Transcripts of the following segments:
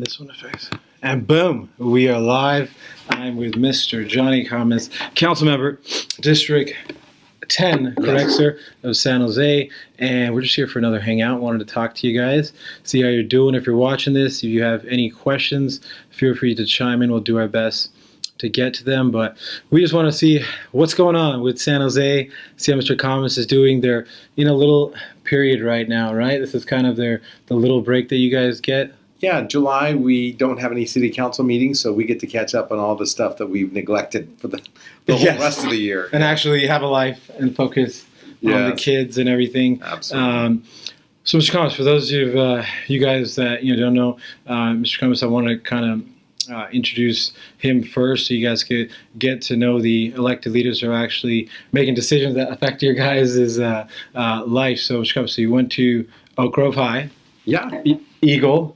this one affects. And boom, we are live. I'm with Mr. Johnny Khamis, council member, District 10, correct, sir, of San Jose. And we're just here for another hangout. Wanted to talk to you guys, see how you're doing. If you're watching this, if you have any questions, feel free to chime in. We'll do our best to get to them. But we just want to see what's going on with San Jose, see how Mr. Khamis is doing. They're in a little period right now, right? This is kind of their the little break that you guys get. Yeah, July we don't have any city council meetings, so we get to catch up on all the stuff that we've neglected for the, the whole rest of the year. and actually have a life and focus on the kids and everything. Absolutely. Um, so, Mr. Khamis, for those of uh, you guys that you know don't know, uh, Mr. Khamis, I want to kind of uh, introduce him first, so you guys could get to know the elected leaders who are actually making decisions that affect your guys' uh, uh, life. So, Mr. Khamis, so you went to Oak Grove High, yeah, E- Eagle.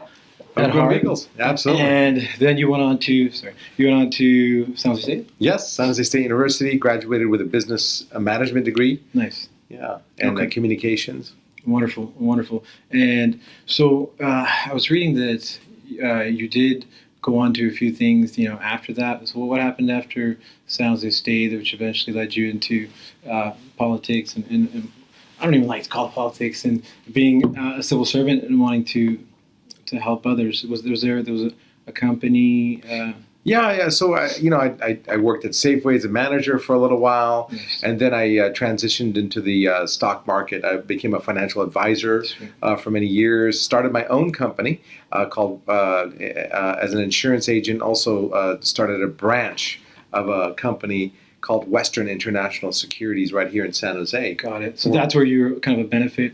At heart, Eagles. Absolutely. And then you went on to sorry, you went on to San Jose State. yes, San Jose State University. Graduated with a business management degree. Nice. Yeah, and Okay. communications. Wonderful, wonderful. And so uh, I was reading that uh, you did go on to a few things, you know, after that. So what happened after San Jose State, which eventually led you into uh, politics and, and, and I don't even like to call it politics and being uh, a civil servant and wanting to to help others. Was, was there there was a, a company? Uh, Yeah, yeah. So I, you know, I, I, I worked at Safeway as a manager for a little while, and then I uh, transitioned into the uh, stock market. I became a financial advisor uh, for many years. Started my own company uh, called uh, uh, as an insurance agent. Also uh, started a branch of a company called Western International Securities right here in San Jose. Got it. So that's where you're kind of a benefit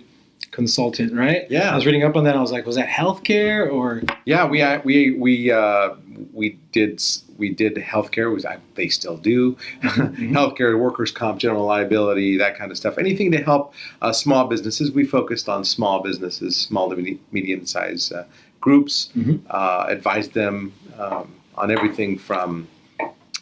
consultant, right? Yeah. I was reading up on that. I was like, was that healthcare or? Yeah, we uh, we we uh, we did we did healthcare. Was I, they still do healthcare, workers' comp, general liability, that kind of stuff. Anything to help uh, small businesses. We focused on small businesses, small to medium sized uh, groups. Mhm. Uh, advised them um, on everything from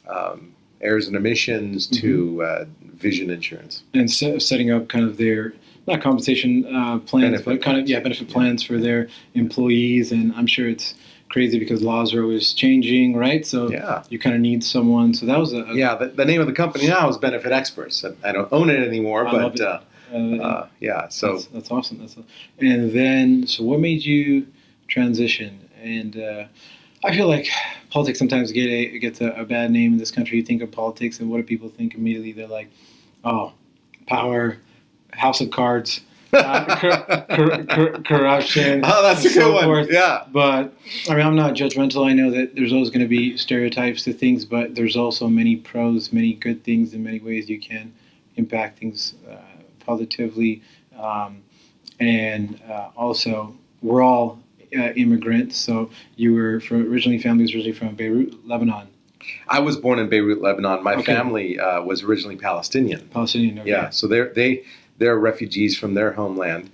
um, errors and omissions to uh, vision insurance. and se- setting up kind of their not compensation uh, plans, Benefit but kind of yeah benefit plans for their employees. And I'm sure it's crazy because laws are always changing, right? So Yeah. you kind of need someone. So that was a, a Yeah, the, the name of the company now is Benefit Experts. I don't own it anymore, I but it. uh, uh, uh, yeah. So that's, that's awesome. That's and then so what made you transition? And uh, I feel like politics sometimes get a gets a, a bad name in this country. You think of politics, and what do people think immediately? They're like, oh, power, house of cards. uh, cor- cor- cor- corruption. Oh, that's a and so good one. forth. Yeah. But I mean, I'm not judgmental. I know that there's always going to be stereotypes to things, but there's also many pros, many good things, in many ways you can impact things uh, positively. Um, and uh, also, we're all uh, immigrants. So you were from, originally family was originally from Beirut, Lebanon, I was born in Beirut, Lebanon. My Okay. family uh, was originally Palestinian. Palestinian. Okay. Yeah, so they're they they're refugees from their homeland,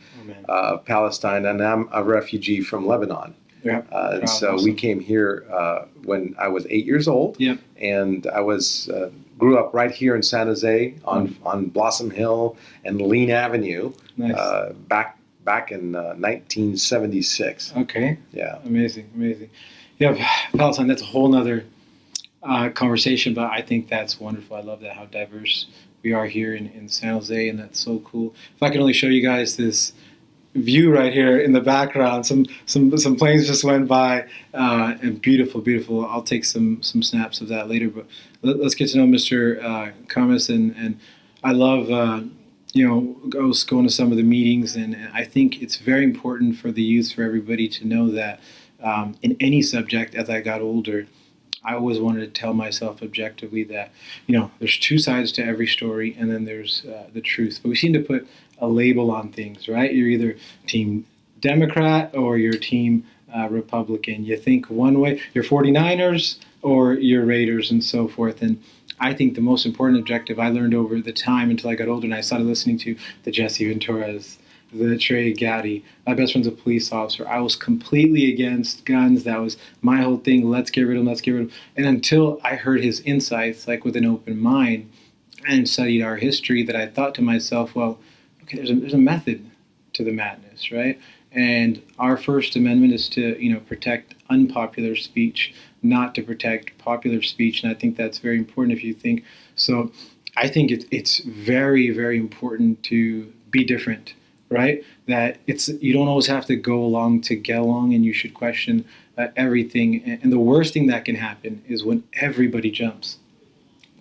uh, Palestine, and I'm a refugee from Lebanon. Yeah. Uh, and Wow, so we came here uh, when I was eight years old. Yep. And I was uh, grew up right here in San Jose on on Blossom Hill and Lean Avenue, Nice. uh, back back in uh, 1976. okay. Yeah. Amazing, amazing. Yeah, Palestine, that's a whole nother uh, conversation, but I think that's wonderful. I love that, how diverse we are here in, in San Jose, and that's so cool. If I can only show you guys this view right here in the background, some some some planes just went by, uh, and beautiful, beautiful. I'll take some some snaps of that later, but let, us get to know Mr. Uh, and, and I love. Uh, you know, I was going to some of the meetings, and I think it's very important for the youth, for everybody to know that um, in any subject as I got older, I always wanted to tell myself objectively that, you know, there's two sides to every story and then there's uh, the truth. But we seem to put a label on things, right? You're either team Democrat or you're team uh, Republican. You think one way, you're 49ers or you're Raiders and so forth. And I think the most important objective I learned over the time until I got older and I started listening to the Jesse Venturas, the Trey Gowdy. My best friend's a police officer. I was completely against guns. That was my whole thing. Let's get rid of them. Let's get rid of them. And until I heard his insights, like with an open mind, and studied our history, that I thought to myself, well, okay, there's a, there's a method to the madness, right? and our First Amendment is to you know protect unpopular speech, not to protect popular speech, and I think that's very important. If you think so, I think it's it's very very important to be different, right? That it's you don't always have to go along to get along, and you should question uh, everything. And, the worst thing that can happen is when everybody jumps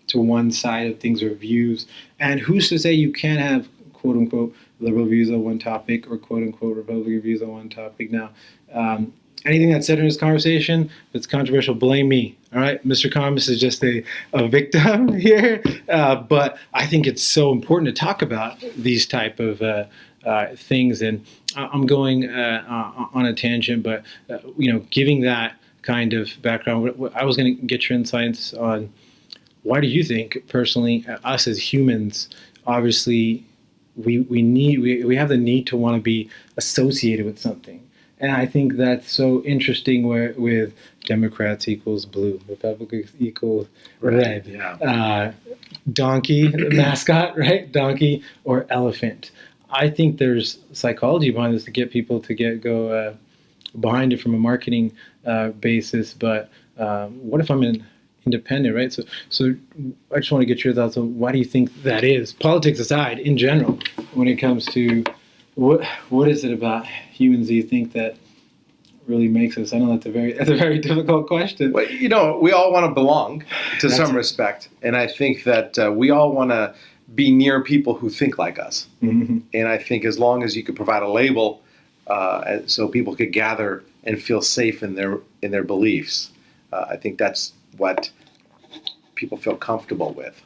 to one side of things or views. And who's to say you can't have quote unquote liberal views on one topic or quote unquote Republican views on one topic? Now, um, anything that's said in this conversation that's controversial, blame me. All right, Mr. Khamis is just a, a victim here, uh, but I think it's so important to talk about these type of uh, uh, things. And I'm going uh, uh, on a tangent, but uh, you know, giving that kind of background, I was going to get your insights on why do you think personally us as humans obviously we, we need we, we have the need to want to be associated with something and i think that's so interesting where with democrats equals blue republicans equals red Yeah. uh, donkey mascot right donkey or elephant i think there's psychology behind this to get people to get go uh, behind it from a marketing uh, basis but um, what if i'm in independent, right? So, so I just want to get your thoughts on why do you think that is? Politics aside, in general, when it comes to what what is it about humans do you think that really makes us? I know that's a very that's a very difficult question. Well, you know, we all want to belong to That's some it. respect, and I think that uh, we all want to be near people who think like us. Mhm. And I think as long as you could provide a label, uh, so people could gather and feel safe in their in their beliefs, uh, I think that's what people feel comfortable with.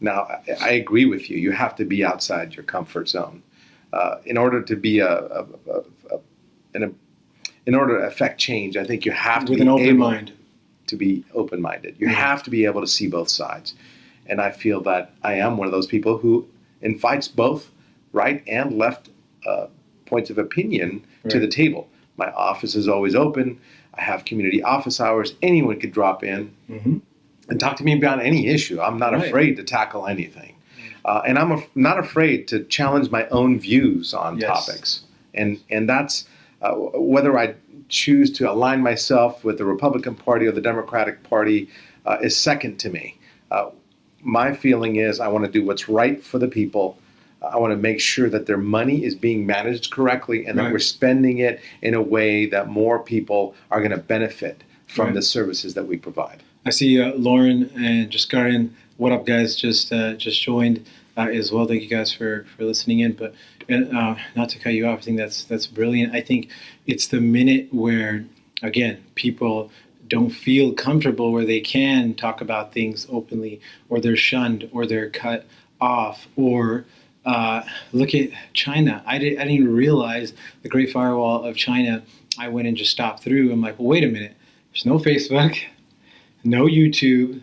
Now, I, I agree with you. You have to be outside your comfort zone uh, in order to be a, a, a, a, in, in order to affect change. I think you have to With be an open mind. to be open minded. You Mhm. have to be able to see both sides. And I feel that I am one of those people who invites both right and left uh, points of opinion to the table. My office is always open. I have community office hours. Anyone could drop in hmm and talk to me about any issue. I'm not Right. afraid to tackle anything. Uh, and I'm af- not afraid to challenge my own views on Yes. topics. And, and that's uh, whether I choose to align myself with the Republican Party or the Democratic Party uh, is second to me. Uh, my feeling is I want to do what's right for the people. I want to make sure that their money is being managed correctly and that Right. we're spending it in a way that more people are going to benefit from Right. the services that we provide. I see uh, Lauren and Jaskarin. What up, guys? Just uh, just joined uh, as well. Thank you guys for, for listening in. But uh, not to cut you off, I think that's that's brilliant. I think it's the minute where again people don't feel comfortable where they can talk about things openly, or they're shunned, or they're cut off, or uh, look at China. I, did, I didn't even realize the Great Firewall of China. I went and just stopped through. I'm like, well, wait a minute. There's no Facebook no YouTube,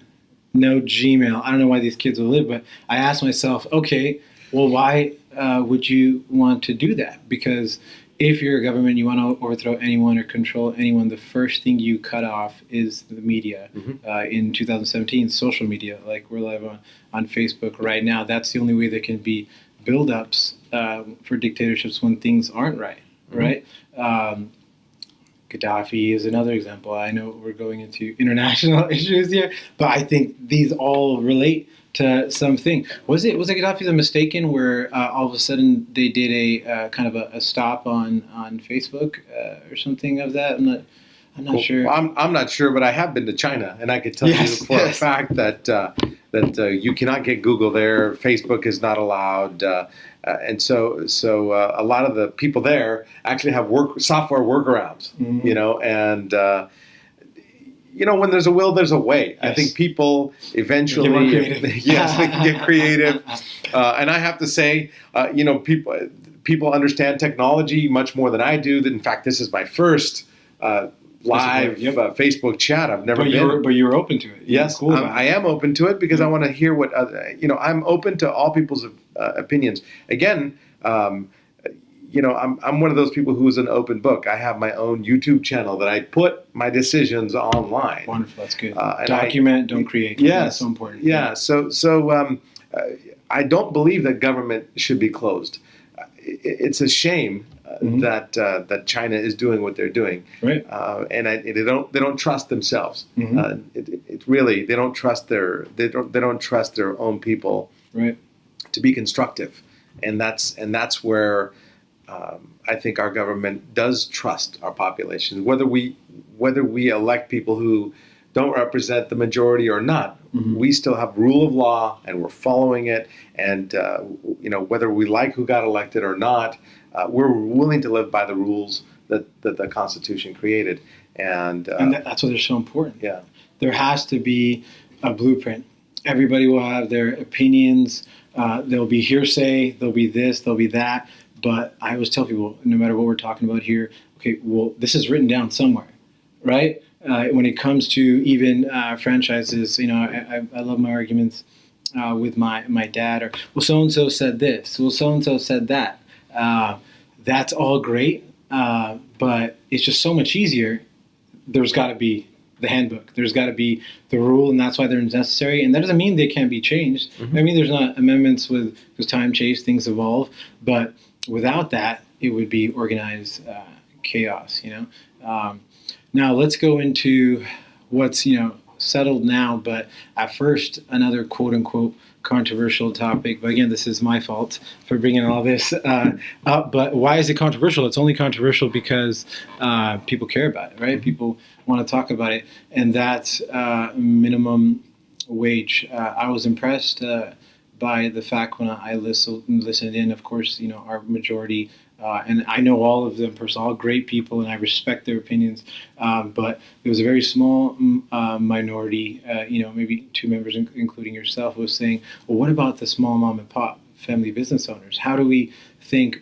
no Gmail. I don't know why these kids will live, but I asked myself, okay, well, why uh, would you want to do that? Because if you're a government, you want to overthrow anyone or control anyone, the first thing you cut off is the media. Mhm. Uh, in 2017, social media, like we're live on, on Facebook right now, that's the only way there can be buildups um, for dictatorships when things aren't right, Mhm. right? Um, Gaddafi is another example. I know we're going into international issues here, but I think these all relate to something. Was it was it Gaddafi the mistaken where uh, all of a sudden they did a uh, kind of a, a stop on on Facebook uh, or something of that? I'm not I'm not Well, sure. I'm, I'm not sure, but I have been to China, and I could tell Yes, you for yes. a fact that uh, that uh, you cannot get Google there. Facebook is not allowed, uh, uh, and so so uh, a lot of the people there actually have work software workarounds. Mhm. You know, and uh, you know when there's a will, there's a way. I think people eventually, Get creative. yes, they can get creative. Uh, and I have to say, uh, you know, people people understand technology much more than I do. That in fact, this is my first uh, live Yep. uh, Facebook chat. I've never but been. you were but you're open to it. You were yes, cool I am open to it because I want to hear what other, you know. I'm open to all people's uh, opinions. Again. Um, you know, I'm, I'm one of those people who's an open book. I have my own YouTube channel that I put my decisions online. Wonderful. That's good. Uh, and I- Document, don't create. Yeah, That's so important. Yeah. So so um, uh, I don't believe that government should be closed. Uh, It's a shame uh, Mhm. that uh, that China is doing what they're doing, Right. uh, and I, they don't they don't trust themselves. Mhm. Uh, it, it- it really they don't trust their they don't they don't trust their own people Right. to be constructive, and that's and that's where um, I think our government does trust our population, whether we whether we elect people who don't represent the majority or not. Mhm. We still have rule of law, and we're following it. And uh, you know whether we like who got elected or not, uh, we're willing to live by the rules that, that the Constitution created. And, uh, And that's why they're so important. yeah, there has to be a blueprint. Everybody will have their opinions. Uh, there'll be hearsay. There'll be this. There'll be that. But I always tell people, no matter what we're talking about here, okay, well, this is written down somewhere, right? Uh, when it comes to even uh, franchises, you know, I, I, I love my arguments uh, with my my dad. Or well, so and so said this. Well, so and so said that. Uh, that's all great, uh, but it's just so much easier. There's got to be the handbook. There's got to be the rule, and that's why they're necessary. And that doesn't mean they can't be changed. Mhm. I mean, there's not amendments with because time changes, things evolve. But without that, it would be organized uh, chaos. You know. Um, now let's go into what's you know settled now, but at first another quote unquote controversial topic. But again, this is my fault for bringing all this uh, up. But why is it controversial? It's only controversial because uh, people care about it, right? People want to talk about it, and that's uh, minimum wage. Uh, I was impressed uh, by the fact when I listened, listened in. Of course, you know our majority. Uh, and I know all of them personally, all great people, and I respect their opinions. Um, but there was a very small uh, minority, uh, you know, maybe two members, in- including yourself, was saying, "Well, what about the small mom and pop family business owners? How do we think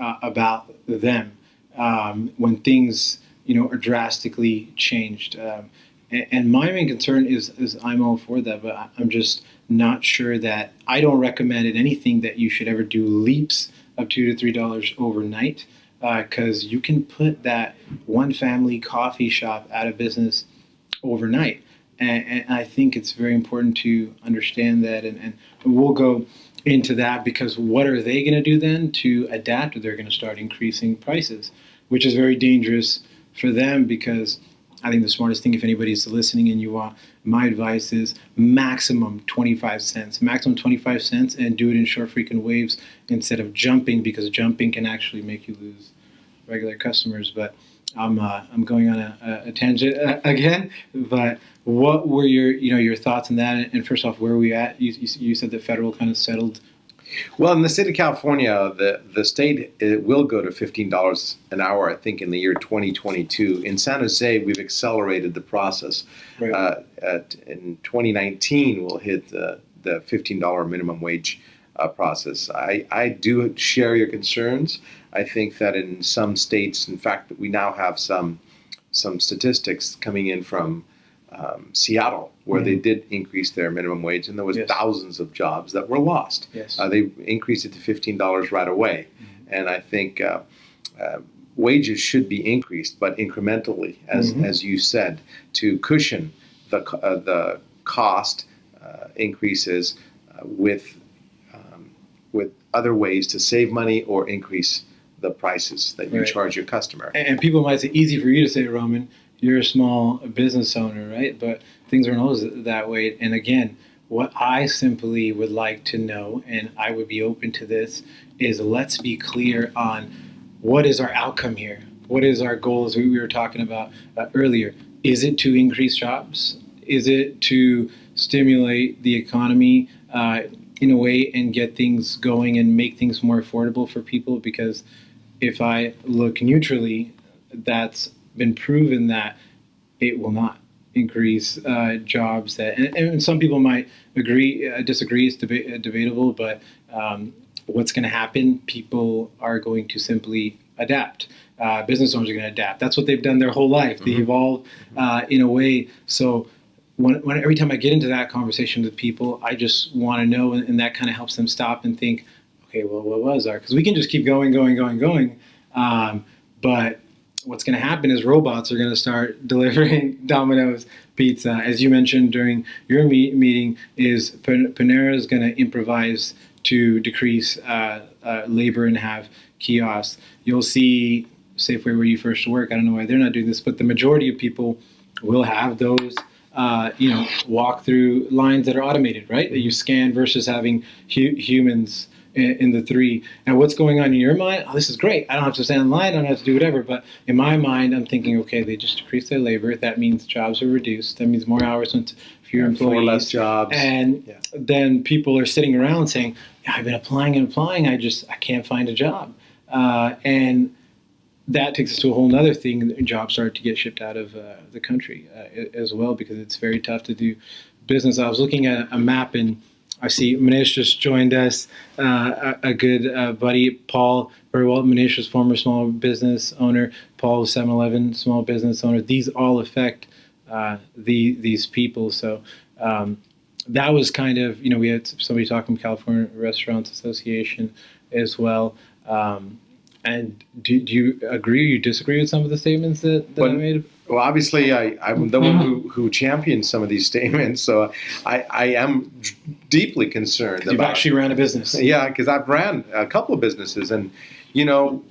uh, about them um, when things, you know, are drastically changed?" Um, and, and my main concern is, is I'm all for that, but I'm just not sure that I don't recommend it anything that you should ever do leaps of two to three dollars overnight uh, because you can put that one family coffee shop out of business overnight. And, and I think it's very important to understand that. And, and we'll go into that because what are they going to do then to adapt? They're going to start increasing prices, which is very dangerous for them because I think the smartest thing, if anybody's listening and you want, my advice is maximum 25 cents, maximum 25 cents, and do it in short frequent waves instead of jumping because jumping can actually make you lose regular customers. But I'm uh, I'm going on a, a tangent uh, again. But what were your you know your thoughts on that? And first off, where are we at? You, you, you said the federal kind of settled. Well, in the state of California, the, the state it will go to $15 an hour, I think, in the year 2022. In San Jose, we've accelerated the process. Right. Uh, at, in 2019, we'll hit the, the $15 minimum wage uh, process. I, I do share your concerns. I think that in some states, in fact, we now have some, some statistics coming in from um, Seattle where they did increase their minimum wage, and there was Yes. thousands of jobs that were lost. Yes. Uh, they increased it to fifteen dollars right away, Mm-hmm. and I think uh, uh, wages should be increased, but incrementally, as Mhm. as you said, to cushion the uh, the cost uh, increases uh, with um, with other ways to save money or increase the prices that you Right. charge your customer. And and people might say, easy for you to say, Roman. You're a small business owner, right? But things aren't always that way. And again, what I simply would like to know, and I would be open to this, is let's be clear on what is our outcome here. What is our goal, as we we were talking about uh, earlier? Is it to increase jobs? Is it to stimulate the economy uh, in a way and get things going and make things more affordable for people? Because if I look neutrally, that's been proven that it will not increase uh, jobs. That and, and some people might agree, uh, disagree. It's deba- uh, debatable, but um, what's going to happen? People are going to simply adapt. Uh, business owners are going to adapt. That's what they've done their whole life. They Mhm. evolve uh, in a way. So. When, when every time I get into that conversation with people, I just want to know, and, and that kind of helps them stop and think, okay, well, what was our? Because we can just keep going, going, going, going. Um, but what's going to happen is robots are going to start delivering Domino's pizza. As you mentioned during your me- meeting, is Panera is going to improvise to decrease uh, uh, labor and have kiosks. You'll see Safeway where you first work. I don't know why they're not doing this, but the majority of people will have those. Uh, you know, walk through lines that are automated, right? That you scan versus having hu- humans in, in the three. And what's going on in your mind? Oh, this is great. I don't have to stand in line. I don't have to do whatever. But in my mind, I'm thinking, okay, they just decreased their labor. That means jobs are reduced. That means more hours went to fewer employees. Four less jobs. And Yeah. then people are sitting around saying, I've been applying and applying. I just, I can't find a job. Uh, and that takes us to a whole other thing. Jobs start to get shipped out of uh, the country uh, as well because it's very tough to do business. I was looking at a map and I see Manish just joined us, uh, a, a good uh, buddy, Paul very well. Manish was former small business owner. Paul was 7-Eleven small business owner. These all affect uh, the these people. So um, that was kind of you know we had somebody talking from California Restaurants Association as well. Um, and do, do you agree or you disagree with some of the statements that, that I made? Well, obviously, I, I'm the one who, who champions some of these statements, so I, I am deeply concerned You've about. actually ran a business. yeah, because I've ran a couple of businesses, and you know,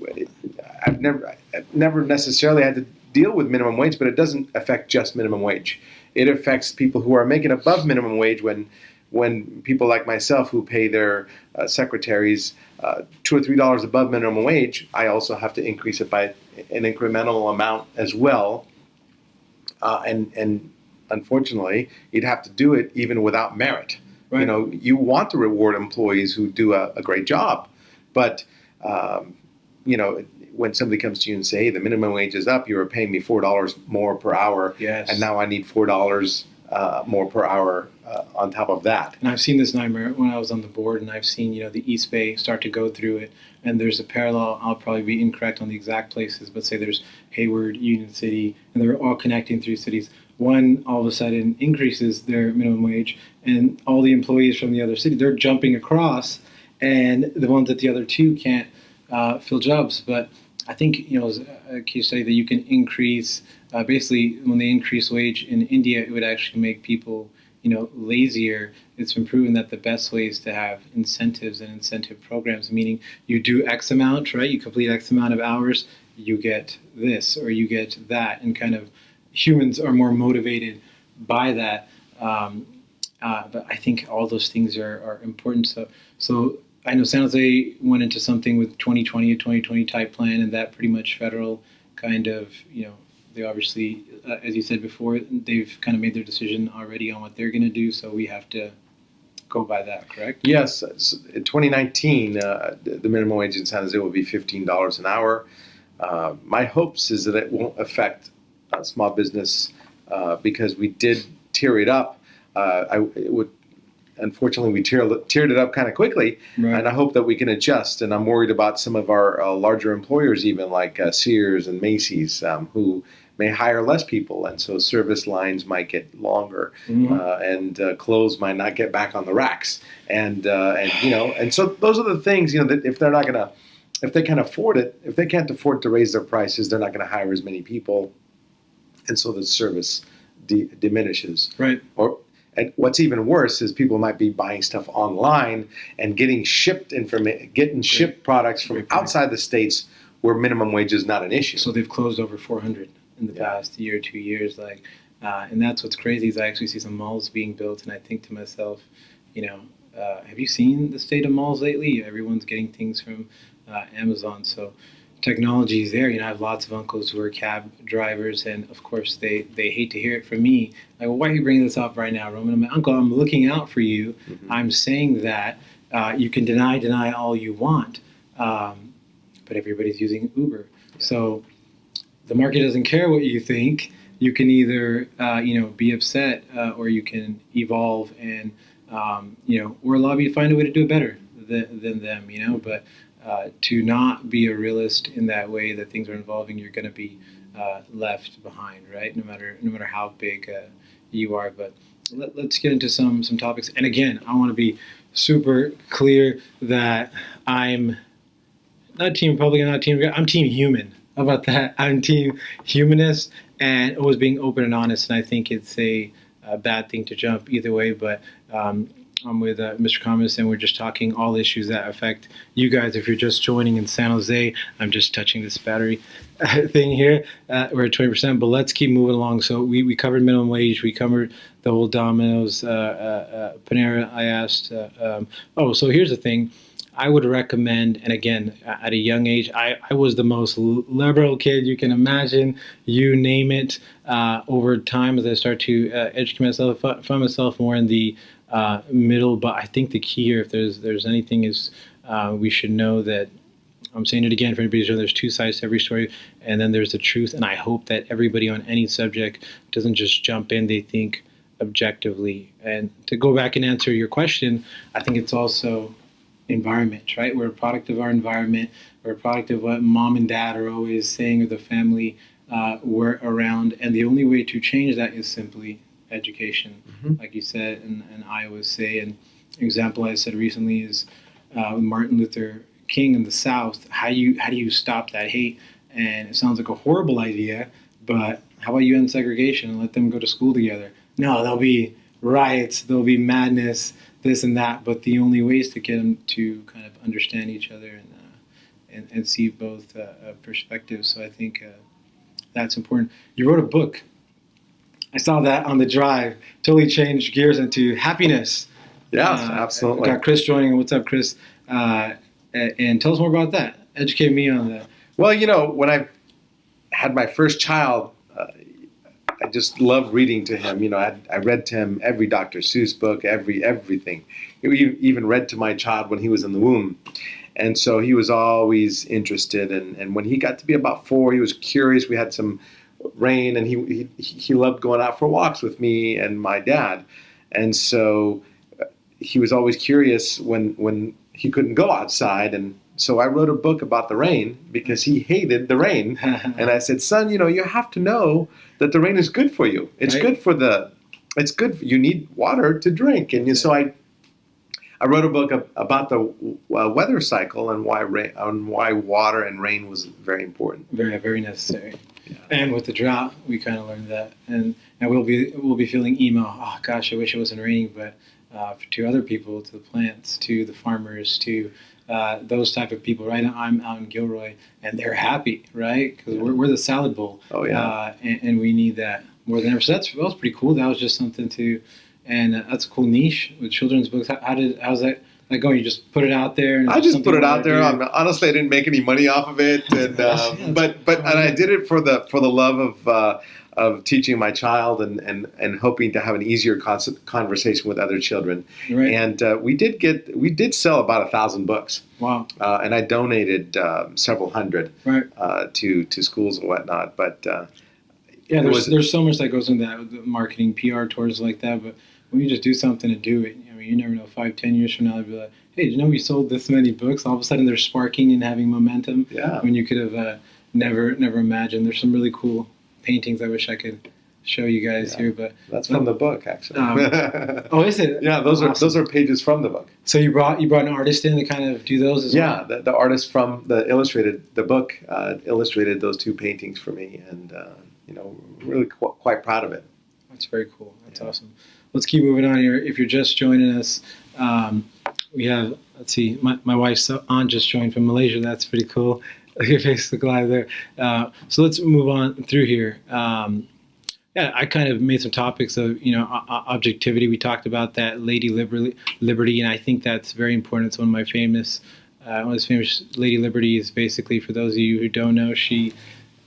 I've never I've never necessarily had to deal with minimum wage, but it doesn't affect just minimum wage. It affects people who are making above minimum wage when when people like myself who pay their uh, secretaries uh, two or three dollars above minimum wage, I also have to increase it by an incremental amount as well. Uh, and and unfortunately, you'd have to do it even without merit. You know, you want to reward employees who do a, a great job, but um, you know, when somebody comes to you and say, "Hey, the minimum wage is up. You were paying me four dollars more per hour, Yes. and now I need four dollars uh, more per hour uh, on top of that." And I've seen this nightmare when I was on the board, and I've seen you know the East Bay start to go through it. And there's a parallel. I'll probably be incorrect on the exact places, but say there's Hayward, Union City, and they're all connecting through cities. One all of a sudden increases their minimum wage, and all the employees from the other city they're jumping across, and the ones at the other two can't uh, fill jobs. But I think you know a case study that you can increase. Uh, basically, when they increase wage in India, it would actually make people you know lazier it's been proven that the best way is to have incentives and incentive programs meaning you do x amount right? You complete x amount of hours you get this or you get that and kind of humans are more motivated by that. Um, uh, but i think all those things are, are important. So so i know san jose went into something with 2020 a 2020 type plan and that pretty much federal kind of you know they obviously, uh, as you said before, they've kind of made their decision already on what they're going to do. So we have to go by that, correct? Yes, in 2019, uh, the minimum wage in San Jose will be $15 an hour. Uh, my hopes is that it won't affect uh, small business uh, because we did tear it up. Uh, I, it would, unfortunately, we tear, tiered it up kind of quickly, and I hope that we can adjust. And I'm worried about some of our uh, larger employers, even like uh, Sears and Macy's, um, who may hire less people, and so service lines might get longer, Mhm. uh, and uh, clothes might not get back on the racks, and uh, and you know, and so those are the things you know that if they're not gonna, if they can afford it, if they can't afford to raise their prices, they're not going to hire as many people, and so the service de- diminishes. Right. Or and what's even worse is people might be buying stuff online and getting shipped informa- getting shipped products from Great outside the states where minimum wage is not an issue. So they've closed over 400 in the Yeah. past year or two years. Like, uh, and that's what's crazy is I actually see some malls being built, and I think to myself, you know, uh, have you seen the state of malls lately? Everyone's getting things from uh, Amazon, so technology is there. You know, I have lots of uncles who are cab drivers, and of course they they hate to hear it from me. Like, well, why are you bringing this up right now, Roman? I'm like, Uncle, I'm looking out for you. Mhm. I'm saying that uh, you can deny deny all you want, um, but everybody's using Uber, so the market doesn't care what you think. You can either, uh, you know, be upset, uh, or you can evolve and, um, you know, or lobby to find a way to do it better than, than them, you know. But uh, to not be a realist in that way that things are evolving, you're going to be uh, left behind, right? No matter no matter how big uh, you are. But let, let's get into some some topics. And again, I want to be super clear that I'm not team Republican, not team. I'm team human. About that? I'm team humanist and always being open and honest. And I think it's a, a bad thing to jump either way. But um, I'm with uh, Mr. Khamis, and we're just talking all issues that affect you guys. If you're just joining in San Jose, I'm just touching this battery thing here. Uh, we're at 20%, but let's keep moving along. So we, we covered minimum wage, we covered the whole Domino's, uh, uh, uh, Panera. I asked. Uh, um, oh, so here's the thing. I would recommend, and again, at a young age, I, I was the most liberal kid you can imagine. You name it. Uh, over time, as I start to uh, educate myself, find myself more in the uh, middle. But I think the key here, if there's there's anything, is uh, we should know that. I'm saying it again for anybody who's there's two sides to every story, and then there's the truth. And I hope that everybody on any subject doesn't just jump in. They think objectively. And to go back and answer your question, I think it's also environment, right? We're a product of our environment. We're a product of what mom and dad are always saying or the family uh, we're around. And the only way to change that is simply education, mm-hmm. like you said, and, and I always say. An example I said recently is uh, Martin Luther King in the South. How you how do you stop that hate? And it sounds like a horrible idea, but how about you end segregation and let them go to school together? No, there'll be riots, there'll be madness, this and that. But the only ways to get them to kind of understand each other and uh, and, and, see both uh, uh perspectives. So I think uh, that's important. You wrote a book. I saw that on the drive. Totally changed gears into happiness. Yeah, uh, absolutely. Got Chris joining. What's up, Chris? and tell us more about that. Educate me on that. Well, you know, when I had my first child, just loved reading to him. You know, I, I read to him every Dr. Seuss book, every everything. We even read to my child when he was in the womb. And so he was always interested. And, and when he got to be about four, he was curious. We had some rain, and he, he, he loved going out for walks with me and my dad. And so uh, he was always curious when, when he couldn't go outside. And so I wrote a book about the rain because he hated the rain. and I said, son, you know, you have to know that the rain is good for you. It's right. good for the, it's good. You need water to drink. And so I, I wrote a book about the uh, weather cycle and why rain, and why water and rain was very important. Very, very necessary. Yeah. And with the drought, we kind of learned that. And and we'll be we'll be feeling emo. Oh gosh, I wish it wasn't raining. But uh, to other people, to the plants, to the farmers, to uh, those type of people, right? I'm in Gilroy, and they're happy, right? Because we're, we're the salad bowl. Oh yeah. Uh, and, and, we need that more than ever. So that's that was pretty cool. That was just something to, and uh, that's a cool niche with children's books. How, how did how's that? Like going, you just put it out there. I just put it out there. honestly, I didn't make any money off of it, and yeah, but but and I did it for the for the love of uh, of teaching my child and, and, and hoping to have an easier conversation with other children. Right. And uh, we did get we did sell about a thousand books. Wow. Uh, and I donated um, several hundred right. uh, to to schools and whatnot. But uh, yeah, there's was, there's so much that goes into that marketing, PR tours like that. But when you just do something to do it, I mean, you never know. Five, ten years from now, they'll be like, "Hey, did you know we sold this many books?" All of a sudden, they're sparking and having momentum. Yeah. When you could have uh, never never imagined. There's some really cool paintings I wish I could show you guys yeah. here, but that's from the book actually. Um, oh, is it? Yeah, those awesome. are those are pages from the book. So you brought you brought an artist in to kind of do those as yeah, well. Yeah, the, the, artist from the illustrated the book uh, illustrated those two paintings for me, and uh, you know, really qu- quite proud of it. That's very cool. That's yeah. awesome. Let's keep moving on here. If you're just joining us, um, we have let's see, my, my wife's aunt just joined from Malaysia. That's pretty cool. Your face look live there. Uh, so let's move on through here. Um, yeah, I kind of made some topics of you know objectivity. We talked about that Lady Liberty, Liberty, and I think that's very important. It's one of my famous, uh, one of famous Lady Liberty is basically for those of you who don't know, she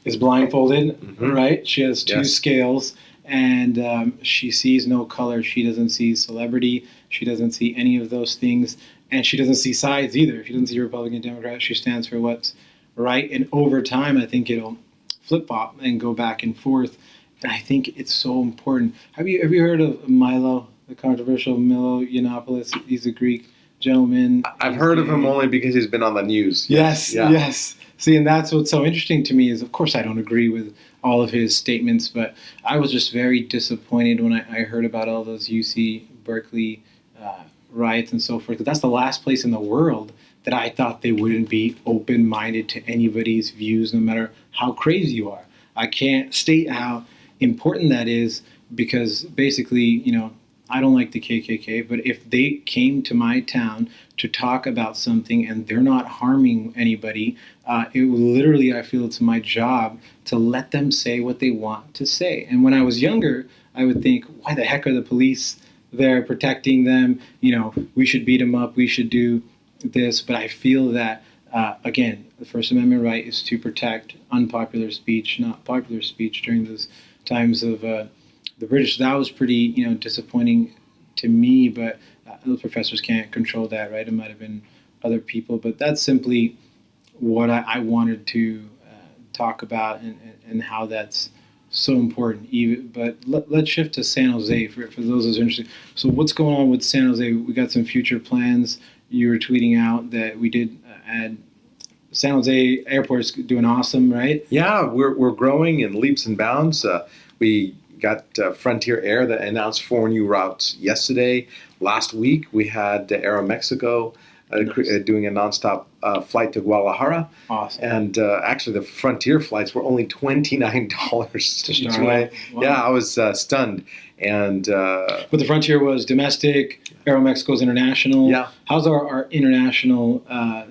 is blindfolded, mm-hmm. right? She has two yes. scales, and um, she sees no color. She doesn't see celebrity. She doesn't see any of those things, and she doesn't see sides either. She doesn't see Republican, Democrat. She stands for what's right. And over time, I think it'll flip flop and go back and forth. And I think it's so important. Have you have you heard of Milo, the controversial Milo Yiannopoulos? He's a Greek gentleman. I've heard of him only because he's been on the news. Yes, yeah. yes. See, and that's what's so interesting to me is, of course, I don't agree with all of his statements, but I was just very disappointed when I, I heard about all those UC Berkeley uh, riots and so forth. That's the last place in the world that I thought they wouldn't be open minded to anybody's views, no matter how crazy you are. I can't state how important that is because basically, you know, I don't like the KKK, but if they came to my town to talk about something and they're not harming anybody, uh, it literally, I feel it's my job to let them say what they want to say. And when I was younger, I would think, why the heck are the police there protecting them? You know, we should beat them up, we should do this. But I feel that, uh, again, the First Amendment right is to protect unpopular speech, not popular speech during those times of uh, the British. That was pretty, you know, disappointing to me, but uh, those professors can't control that, right? It might have been other people, but that's simply what I, I wanted to uh, talk about and, and how that's so important. Even, but let, us shift to San Jose for, for those are interested. So, what's going on with San Jose? We got some future plans. You were tweeting out that we did uh, add San Jose Airport's doing awesome, right? Yeah, we're, we're growing in leaps and bounds. Uh, we got uh, Frontier Air that announced four new routes yesterday. Last week, we had uh, Aeromexico uh, nice. Uh, doing a nonstop uh, flight to Guadalajara. Awesome. And uh, actually, the Frontier flights were only twenty nine dollars each way. Wow. Yeah, I was uh, stunned. And but the Frontier was domestic. Aeromexico's international. Yeah. How's our, our international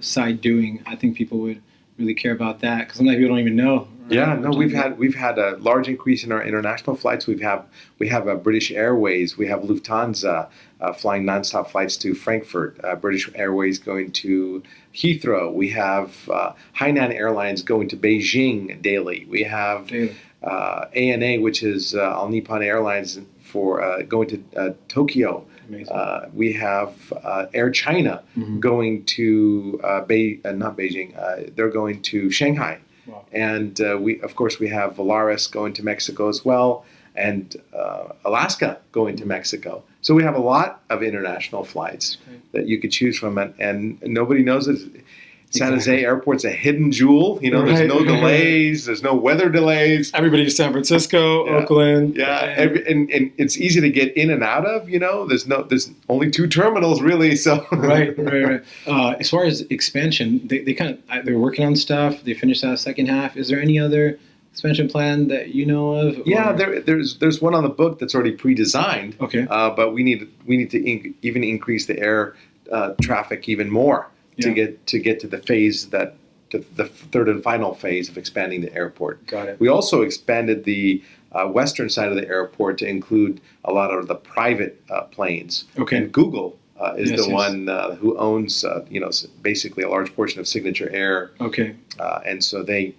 side doing? I think people would really care about that because sometimes people don't even know yeah, no, we've had we've had a large increase in our international flights. We've have we have a British Airways, we have Lufthansa uh, flying nonstop flights to Frankfurt, uh, British Airways going to Heathrow. We have uh, Hainan Airlines going to Beijing daily. We have ANA, uh, which is uh, All Nippon Airlines for uh, going to Tokyo. Uh, we have uh, Air China mm-hmm. going to uh, Be- not Beijing. they're going to Shanghai. Wow. And uh, we, of course, we have Volaris going to Mexico as well, and uh, Alaska going to Mexico. So we have a lot of international flights okay. that you could choose from, and, and nobody knows it. San Jose Airport's a hidden jewel. You know, right. there's no delays, there's no weather delays. Everybody to San Francisco, yeah. Oakland. Yeah, Every, and, and it's easy to get in and out of. You know, there's no, there's only two terminals really. So right, right, right. Uh, as far as expansion, they, they kind of they're working on stuff. They finished that second half. Is there any other expansion plan that you know of? Or? Yeah, there, there's there's one on the book that's already pre-designed. Okay, uh, but we need we need to inc- even increase the air uh, traffic even more yeah. to get to get to the phase that to the third and final phase of expanding the airport. Got it. We also expanded the uh, western side of the airport to include a lot of the private uh, planes. Okay. And Google uh, is yes, the yes. one uh, who owns, uh, you know, basically a large portion of Signature Air. Okay. Uh, and so they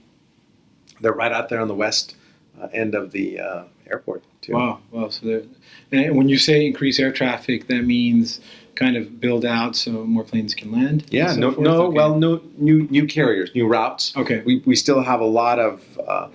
they're right out there on the west end of the airport too. Wow. Wow. So and when you say increase air traffic, that means kind of build out so more planes can land? Yeah, so no, forth? no, okay. well, no new new carriers, new routes. Okay, we we still have a lot of uh,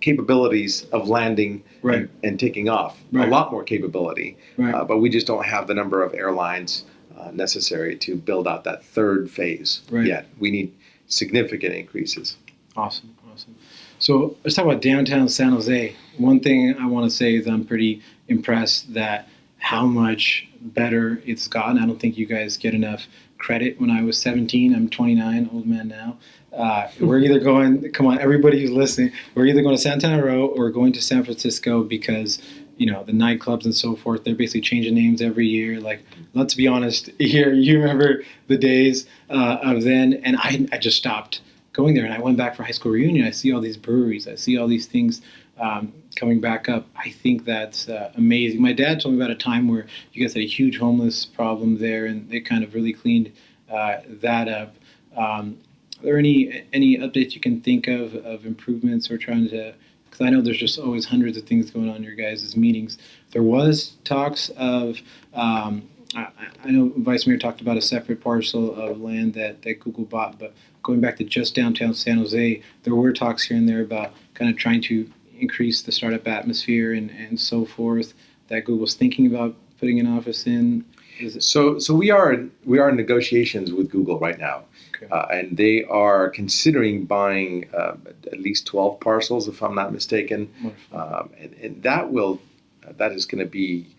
capabilities of landing right. and, and, taking off. Right. A lot more capability, right. uh, but we just don't have the number of airlines uh, necessary to build out that third phase right. yet. We need significant increases. Awesome, awesome. So let's talk about downtown San Jose. One thing I want to say is I'm pretty impressed that how much better it's gotten. I don't think you guys get enough credit. When I was 17, I'm 29, old man now. Uh, we're either going, come on, everybody who's listening, we're either going to Santana Row or going to San Francisco because, you know, the nightclubs and so forth, they're basically changing names every year. Like, let's be honest here, you remember the days uh, of then, and I, I just stopped going there and I went back for high school reunion. I see all these breweries, I see all these things um, coming back up. I think that's uh, amazing. My dad told me about a time where you guys had a huge homeless problem there, and they kind of really cleaned uh, that up. Um, are there any any updates you can think of of improvements or trying to? Because I know there's just always hundreds of things going on in your guys' meetings. There was talks of. Um, I, I know Vice Mayor talked about a separate parcel of land that, that Google bought, but going back to just downtown San Jose, there were talks here and there about kind of trying to increase the startup atmosphere and, and so forth that Google's thinking about putting an office in? so so we are we are in negotiations with Google right now, okay. uh, and they are considering buying uh, at least twelve parcels, if I'm not mistaken, um, and, and, that will uh, that is going to be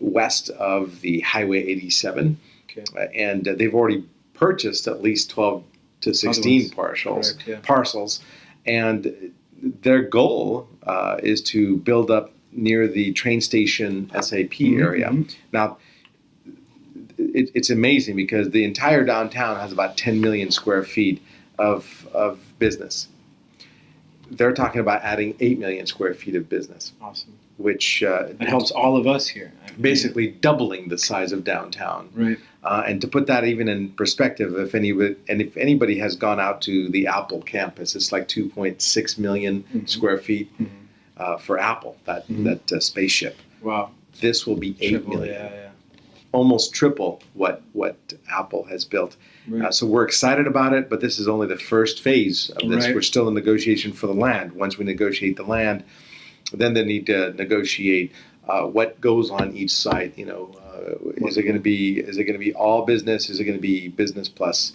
west of the Highway 87, okay. Uh, and uh, they've already purchased at least twelve to sixteen parcels Correct, yeah. parcels, and their goal uh, is to build up near the train station SAP Mhm, area. mhm. Now, it, it's amazing because the entire downtown has about 10 million square feet of, of business. They're talking about adding 8 million square feet of business, Awesome. Which uh, That helps all of us here. basically doubling the size of downtown. Right. Uh, and to put that even in perspective, if any and if anybody has gone out to the Apple campus, it's like 2.6 million Mhm. square feet Mhm. uh, for Apple that Mhm. that uh, spaceship. Wow. This will be eight Triple, million, Yeah, yeah. almost triple what what Apple has built. Right. Uh, so we're excited about it, but this is only the first phase of this. Right. We're still in negotiation for the land. Once we negotiate the land, then they need to negotiate uh, what goes on each site. You know, uh, is it going to be is it going to be all business? Is it going to be business plus,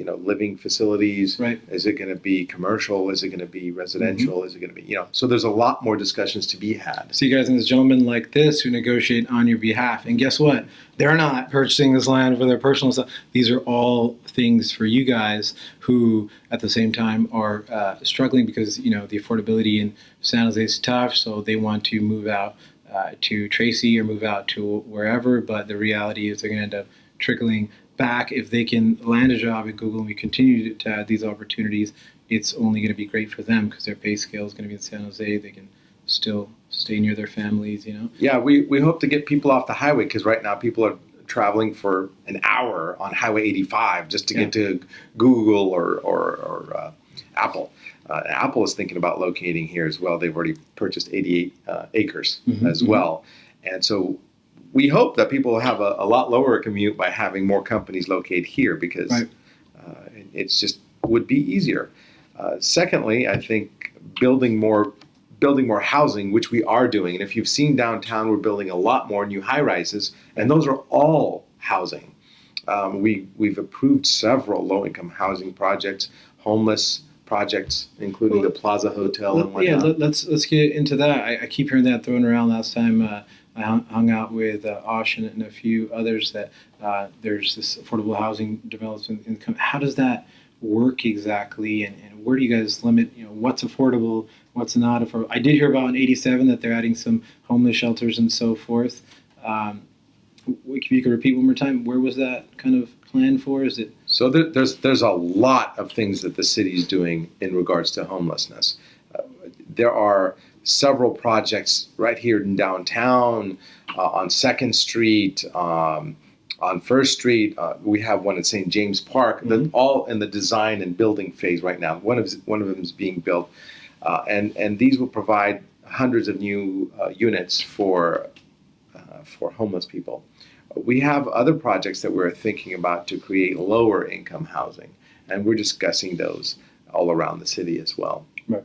you know, living facilities? Right. Is it going to be commercial? Is it going to be residential? Mm-hmm. Is it going to be you know? So there's a lot more discussions to be had. So you guys and this gentleman like this who negotiate on your behalf. And guess what? They're not purchasing this land for their personal stuff. These are all things for you guys who, at the same time, are uh, struggling because you know the affordability in San Jose is tough. So they want to move out uh, to Tracy or move out to wherever. But the reality is they're going to end up trickling back if they can land a job at Google and we continue to add these opportunities. It's only going to be great for them because their pay scale is going to be in San Jose. They can still stay near their families, you know. Yeah, we, we hope to get people off the highway because right now people are traveling for an hour on Highway 85 just to get to Google or, or, or uh, Apple. Uh, Apple is thinking about locating here as well. They've already purchased 88 uh, acres Mhm, as mhm. well. And so we hope that people have a, a lot lower commute by having more companies locate here because Right. uh, it- it's just would be easier. Uh, secondly, I think building more building more housing, which we are doing. And if you've seen downtown, we're building a lot more new high rises, and those are all housing. Um, we we've approved several low income housing projects, homeless projects, including the Plaza Hotel and Let- yeah, whatnot. let, let's let's get into that. I, I keep hearing that thrown around. Last time uh, I hung, out with uh, Osh and, a few others that uh, there's this affordable housing development income. How does that work exactly, and, and where do you guys limit? You know, what's affordable, what's not affordable? I did hear about in '87 that they're adding some homeless shelters and so forth. Um, if you could repeat one more time, where was that kind of planned for? Is it So there, there's there's a lot of things that the city is doing in regards to homelessness. Uh, there are several projects right here in downtown, uh, on Second Street, um, on First Street. Uh, we have one at St. James Park. They're all in the design and building phase right now. One of one of them is being built, uh, and and these will provide hundreds of new uh, units for uh, for homeless people. We have other projects that we're thinking about to create lower income housing, and we're discussing those all around the city as well. Right.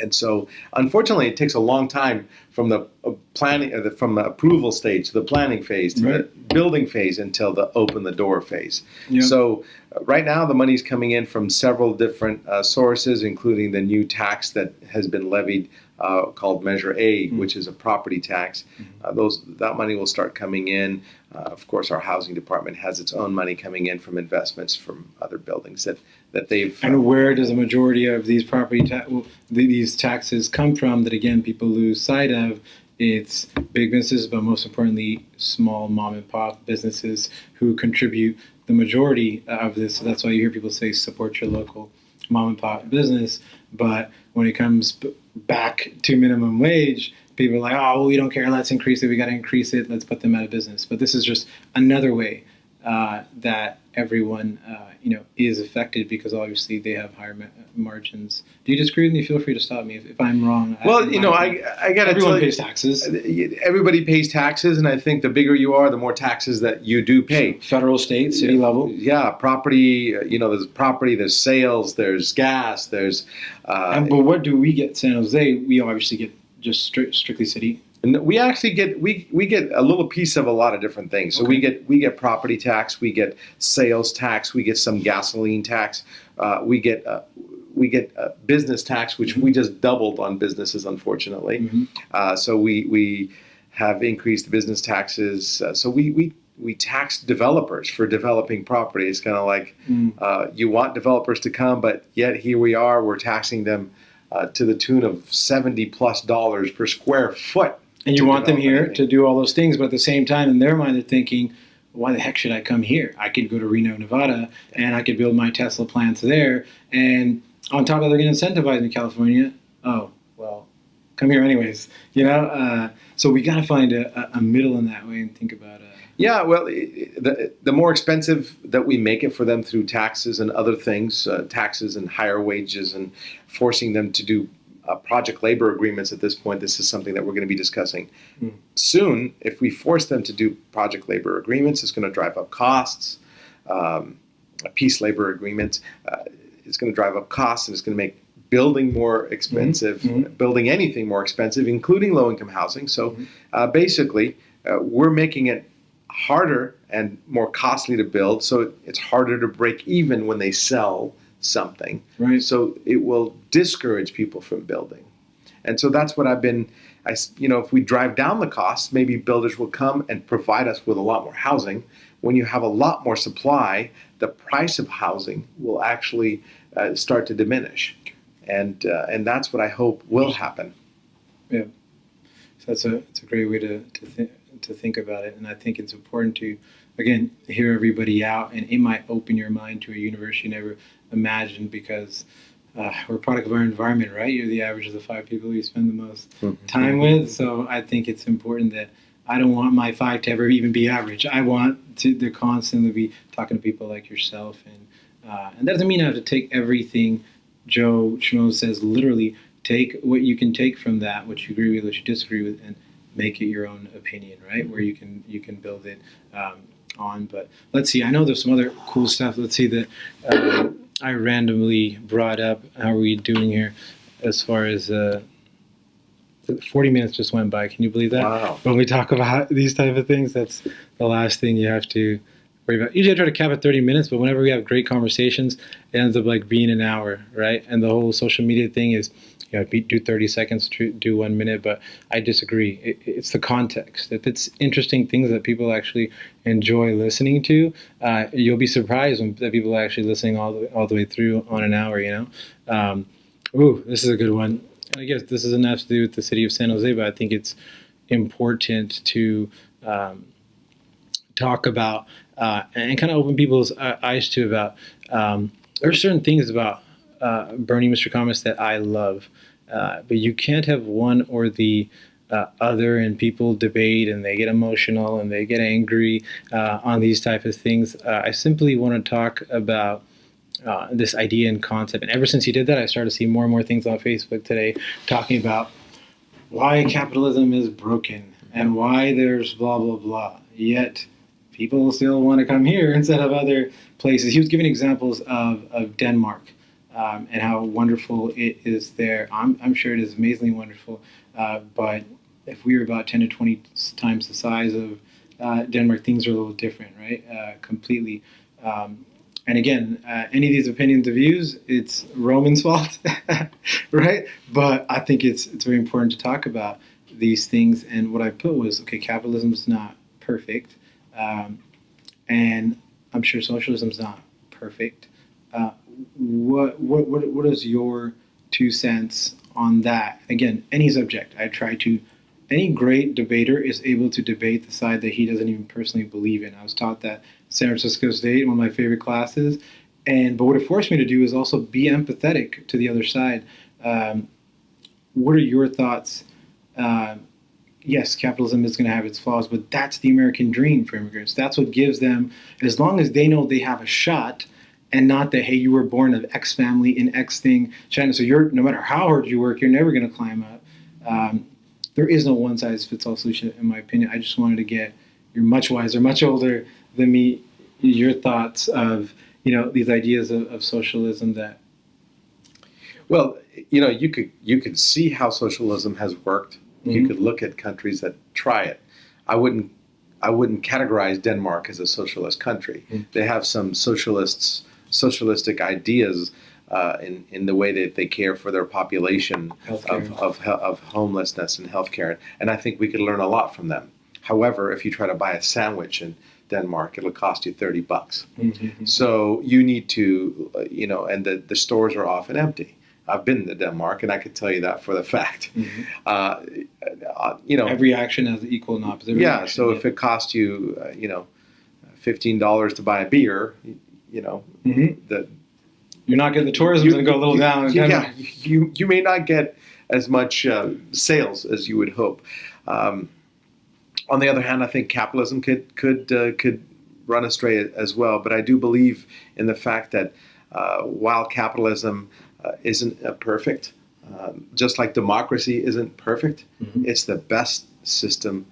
And so, unfortunately, it takes a long time from the uh, planning, uh, the, from the approval stage to the planning phase to the building phase until the open the door phase. Yeah. So, uh, right now, the money's coming in from several different uh, sources, including the new tax that has been levied uh, called Measure A, Mm. which is a property tax. Uh, those that money will start coming in. Uh, of course, our housing department has its own money coming in from investments from other buildings that that they've. And where does the majority of these property ta- well, th- these taxes come from? That again, people lose sight of. It's big businesses, but most importantly, small mom and pop businesses who contribute the majority of this. So that's why you hear people say support your local mom and pop business. But when it comes back to minimum wage, people are like, "Oh, well, we don't care. Let's increase it. We got to increase it. Let's put them out of business." But this is just another way uh, that everyone uh, you know is affected because obviously they have higher ma- margins. Do you disagree with me? Feel free to stop me if, if I'm wrong. well, you know, I I got to everyone tell you, pays taxes, everybody pays taxes, and I think the bigger you are, the more taxes that you do pay. federal, state, city level. Yeah, property. uh, You know, there's property, there's sales, there's gas, there's. Uh, And, but what do we get? San Jose, we obviously get just stri- strictly city. And we actually get we we get a little piece of a lot of different things. So we get we get property tax, we get sales tax, we get some gasoline tax, uh, we get uh, we get uh, business tax, which we just doubled on businesses, unfortunately. Mhm. Uh, so we we have increased business taxes. Uh, so we we we tax developers for developing property. It's kind of like Mm. uh, you want developers to come, but yet here we are, we're taxing them uh, to the tune of 70 plus dollars per square foot. And you want them here anything. to do all those things, but at the same time, in their mind, they're thinking, why the heck should I come here? I could go to Reno, Nevada, and I could build my Tesla plants there. And on top of that, they're going to incentivize in California. Oh, well, come here anyways. You know, uh, so we got to find a, a- middle in that way and think about. Uh, Yeah, well, the, the more expensive that we make it for them through taxes and other things, uh, taxes and higher wages, and forcing them to do uh, project labor agreements at this point, this is something that we're going to be discussing Hmm. soon. If we force them to do project labor agreements, it's going to drive up costs. Um, peace labor agreements uh, is going to drive up costs and it's going to make building more expensive, Mhm. building anything more expensive, including low income housing. So Mhm. uh, basically, uh, we're making it harder and more costly to build, so it's harder to break even when they sell something. right. So it will discourage people from building. And so that's what I've been, I, you know, if we drive down the costs, maybe builders will come and provide us with a lot more housing. When you have a lot more supply, the price of housing will actually uh, start to diminish. And, uh, and that's what I hope will happen. Yeah. So that's a it's a great way to to, th- to think about it, and I think it's important to again hear everybody out, and it might open your mind to a universe you never imagined because uh, we're a product of our environment, right? You're the average of the five people you spend the most time with, so I think it's important that I don't want my five to ever even be average. I want to, to constantly be talking to people like yourself, and uh, and that doesn't mean I have to take everything Joe Schmo says literally. Take what you can take from that, what you agree with, what you disagree with, and make it your own opinion, right? Where you can you can build it um, on. But let's see. I know there's some other cool stuff. Let's see that uh, I randomly brought up. How are we doing here? As far as uh, 40 minutes just went by. Can you believe that? Wow. when we talk about these type of things, that's the last thing you have to worry about. Usually I try to cap at 30 minutes, but whenever we have great conversations, it ends up like being an hour, right? And the whole social media thing is, you know, do 30 seconds, do one minute, but I disagree. It, it's the context. If it's interesting things that people actually enjoy listening to, uh, you'll be surprised when that people are actually listening all the, all the way through on an hour, you know? Um, ooh, this is a good one. I guess this doesn't have to do with the city of San Jose, but I think it's important to um, talk about uh, and kind of open people's uh, eyes to about um, there are certain things about uh, Bernie Mr. Thomas that I love, uh, but you can't have one or the uh, other, and people debate and they get emotional and they get angry uh, on these type of things. Uh, I simply want to talk about uh, this idea and concept. And ever since he did that, I started to see more and more things on Facebook today talking about why capitalism is broken and why there's blah, blah, blah. Yet people still want to come here instead of other places. He was giving examples of, of Denmark um, and how wonderful it is there. I'm, I'm sure it is amazingly wonderful. Uh, but if we were about 10 to 20 times the size of uh, Denmark, things are a little different, right? Uh, completely. Um, and again, uh, any of these opinions or views, it's Roman's fault, right? But I think it's it's very important to talk about these things. And what I put was, okay, capitalism is not perfect, um, and I'm sure socialism is not perfect. Uh, what what what what is your two cents on that? Again, any subject. I try to. Any great debater is able to debate the side that he doesn't even personally believe in. I was taught that San Francisco State, one of my favorite classes. And but what it forced me to do is also be empathetic to the other side. Um, what are your thoughts? Uh, yes, capitalism is going to have its flaws, but that's the American dream for immigrants. That's what gives them, as long as they know they have a shot, and not that hey, you were born of X family in X thing, China. So you're no matter how hard you work, you're never going to climb up. Um, there is no one size fits all solution, in my opinion. I just wanted to get you're much wiser, much older than me. Your thoughts of you know these ideas of, of socialism that Well, you know, you could you could see how socialism has worked. You Mhm. could look at countries that try it. I wouldn't I wouldn't categorize Denmark as a socialist country. Mm. They have some socialists socialistic ideas uh, in in the way that they care for their population of of, of homelessness and healthcare, and I think we could learn a lot from them. However, if you try to buy a sandwich in Denmark, it'll cost you thirty bucks. Mhm. So you need to, uh, you know, and the, the stores are often empty. I've been to Denmark, and I could tell you that for the fact. Mhm. Uh, uh, you know, Every action has equal and opposite. yeah. So if it costs you, uh, you know, fifteen dollars to buy a beer, you, know, Mhm. the you're not getting the tourism going to go a little you, down. you- yeah, you you may not get as much uh, sales as you would hope. Um, on the other hand, I think capitalism could could uh, could run astray as well. But I do believe in the fact that uh, while capitalism uh, isn't uh, perfect, um, just like democracy isn't perfect, Mhm. it's the best system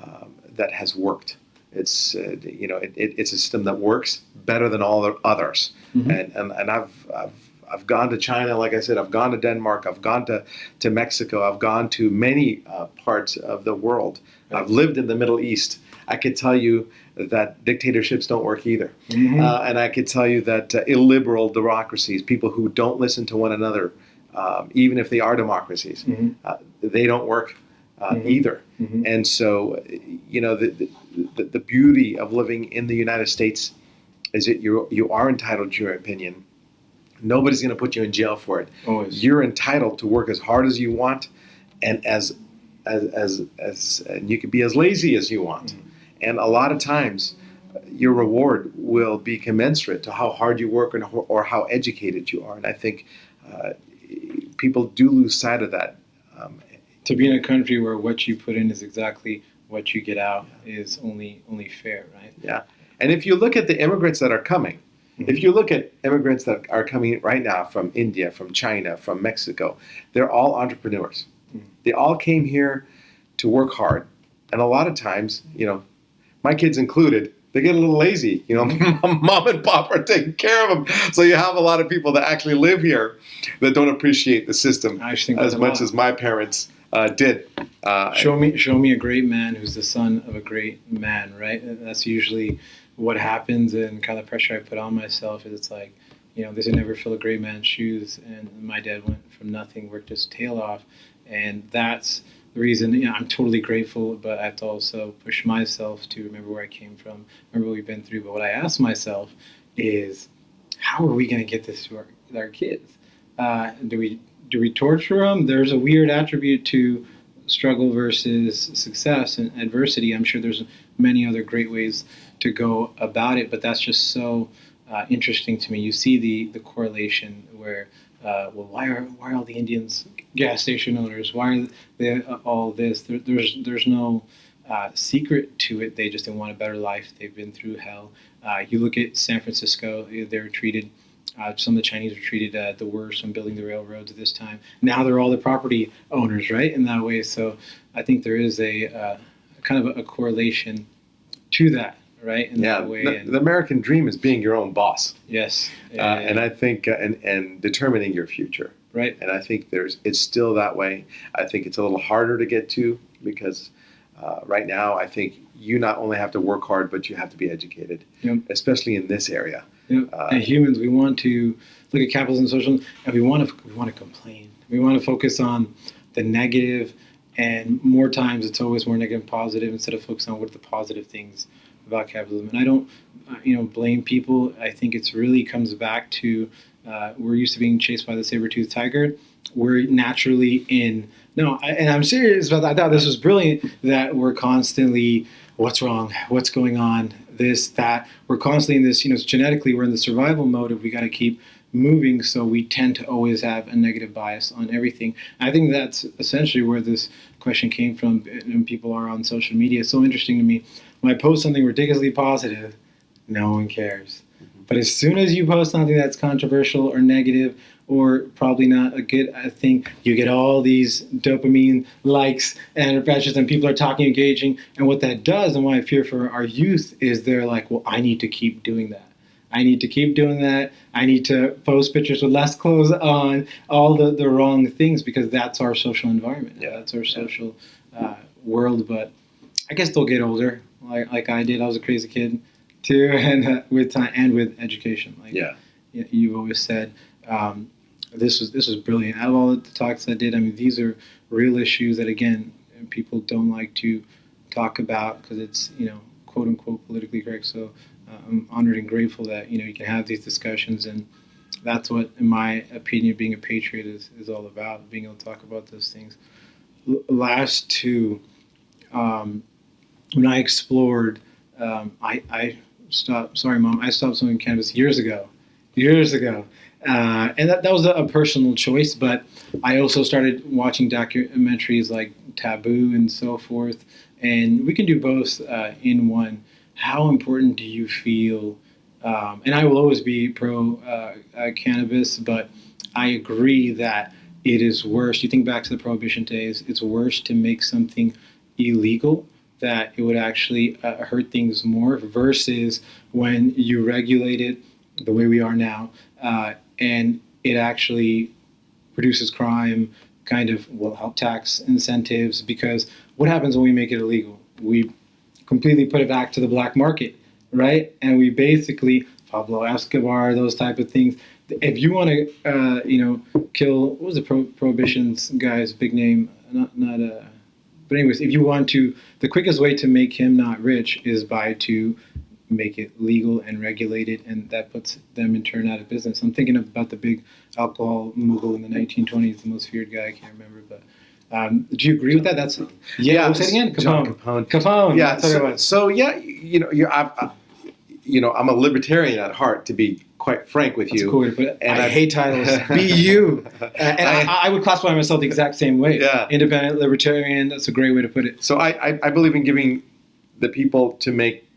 um, that has worked. It's uh, you know it, it, it's a system that works better than all the others. Mhm. And, and and I've I've I've gone to China, like I said, I've gone to Denmark, I've gone to, to Mexico, I've gone to many uh, parts of the world. Right. I've lived in the Middle East. I could tell you that dictatorships don't work either. Mhm. Uh, and I could tell you that uh, illiberal democracies, people who don't listen to one another, um, even if they are democracies, Mhm. uh, they don't work uh, Mhm. either. Mhm. And so, you know, the, the, the beauty of living in the United States is that you you are entitled to your opinion. Nobody's going to put you in jail for it. Always. You're entitled to work as hard as you want, and as as as, as and you can be as lazy as you want. And a lot of times, your reward will be commensurate to how hard you work and ho- or how educated you are. And I think uh, people do lose sight of that. Um, to be in a country where what you put in is exactly what you get out is only only fair, right? Yeah. And if you look at the immigrants that are coming, Mhm. if you look at immigrants that are coming right now from India, from China, from Mexico, they're all entrepreneurs. Mhm. They all came here to work hard. And a lot of times, you know, my kids included, they get a little lazy. You know, mom and pop are taking care of them. So you have a lot of people that actually live here that don't appreciate the system I as much as my parents uh, did. Uh, show me show me a great man who's the son of a great man right? That's usually what happens and kind of pressure i put on myself is it's like you know this would never fill a great man's shoes and my dad went from nothing worked his tail off. And that's the reason you know i'm totally grateful but i have to also push myself to remember where i came from remember what we've been through. But what i ask myself is how are we going to get this to our, our kids? Uh, do we do we torture them there's a weird attribute to struggle versus success and adversity. I'm sure there's many other great ways to go about it, but that's just so uh, interesting to me. You see the the correlation where, uh, well, why are why are all the Indians gas station owners? Why are they all this? There, there's there's no uh, secret to it. They just want a better life. They've been through hell. Uh, you look at San Francisco; they're treated uh, some of the Chinese were treated uh, the worst when building the railroads at this time. Now they're all the property owners, right? In that way, so I think there is a uh, kind of a, correlation to that, right? In yeah, that way, the, and the American dream is being your own boss. yes, uh, and I think uh, and and determining your future. right, And I think there's it's still that way. I think it's a little harder to get to because uh, right now I think you not only have to work hard, but you have to be educated, Yep. especially in this area. You know, uh, humans, we want to look at capitalism, and social, and we want to we want to complain. We want to focus on the negative, and more times it's always more negative and positive instead of focusing on what are the positive things about capitalism. And I don't, uh, you know, blame people. I think it's really comes back to uh, we're used to being chased by the saber-toothed tiger. We're naturally in. No, I, and I'm serious about that. I thought this was brilliant that we're constantly, what's wrong? What's going on? This, that. We're constantly in this, you know, genetically, we're in the survival mode of we got to keep moving. So we tend to always have a negative bias on everything. I think that's essentially where this question came from. And people are on social media. It's so interesting to me. When I post something ridiculously positive, no one cares. Mm-hmm. But as soon as you post something that's controversial or negative or probably not a good thing, you get all these dopamine likes and impressions, and people are talking, engaging. And what that does, and why I fear for our youth, is they're like, well, I need to keep doing that. I need to keep doing that. I need to post pictures with less clothes on, all the, the wrong things, because that's our social environment. Yeah. That's our social uh, world. But I guess they'll get older, like, like I did. I was a crazy kid too, and uh, with time and with education. Like Yeah. you've always said, um, this was this was brilliant. Out of all the talks I did, I mean, these are real issues that again people don't like to talk about because it's you know quote unquote politically correct. So uh, I'm honored and grateful that you know you can have these discussions and that's what, in my opinion, being a patriot is, is all about. Being able to talk about those things. L- last two, um, when I explored, um, I, I stopped. Sorry, mom. I stopped smoking cannabis years ago. Years ago. Uh, and that, that was a, personal choice, but I also started watching documentaries like Taboo and so forth. And we can do both uh, in one. How important do you feel? Um, and I will always be pro uh, uh, cannabis, but I agree that it is worse. You think back to the prohibition days, it's worse to make something illegal that it would actually uh, hurt things more versus when you regulate it the way we are now uh, and it actually produces crime, kind of will help tax incentives because what happens when we make it illegal? We completely put it back to the black market, right? And we basically Pablo Escobar, those type of things. If you want to, uh, you know, kill what was the pro- prohibition's guy's big name? Not not uh, but anyways, if you want to, the quickest way to make him not rich is by to make it legal and regulated, and that puts them in turn out of business. I'm thinking about the big alcohol mogul in the 1920s, the most feared guy I can't remember, but. Um, do you agree with that? That's yeah. yeah say it again. Capone. Capone. Capone. Yeah. So, so, yeah, you know, you're, I, I, you know, I'm a libertarian at heart, to be quite frank with That's you. Cool way to put it. And I, I hate titles. Be you. And I, I, would classify myself the exact same way. Yeah. Independent libertarian. That's a great way to put it. So I, I, believe in giving the people to make